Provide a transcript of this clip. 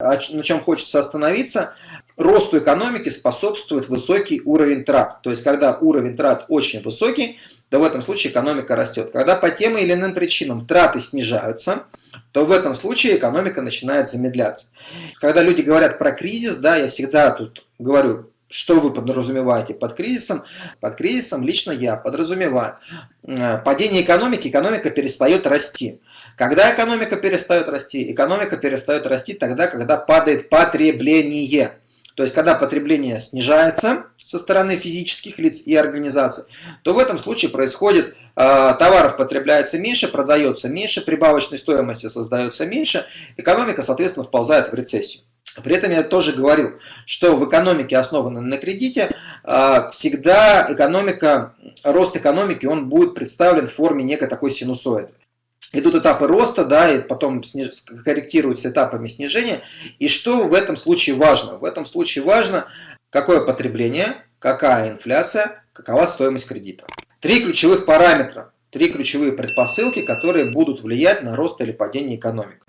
на чем хочется остановиться, росту экономики способствует высокий уровень трат. То есть, когда уровень трат очень высокий, то в этом случае экономика растет. Когда по тем или иным причинам траты снижаются, то в этом случае экономика начинает замедляться. Когда люди говорят про кризис, да, я всегда тут говорю, что вы подразумеваете под кризисом? Под кризисом лично я подразумеваю э, падение экономики, экономика перестает расти. Когда экономика перестает расти? Экономика перестает расти тогда, когда падает потребление. То есть, когда потребление снижается со стороны физических лиц и организаций, то в этом случае происходит, э, товаров потребляется меньше, продается меньше, прибавочной стоимости создается меньше, экономика, соответственно, вползает в рецессию. При этом я тоже говорил, что в экономике, основанной на кредите, а, всегда экономика, рост экономики, он будет представлен в форме некой такой синусоиды. Идут этапы роста, да, и потом сниж... корректируются этапами снижения. И что в этом случае важно? В этом случае важно, какое потребление, какая инфляция, какова стоимость кредита. Три ключевых параметра, три ключевые предпосылки, которые будут влиять на рост или падение экономики.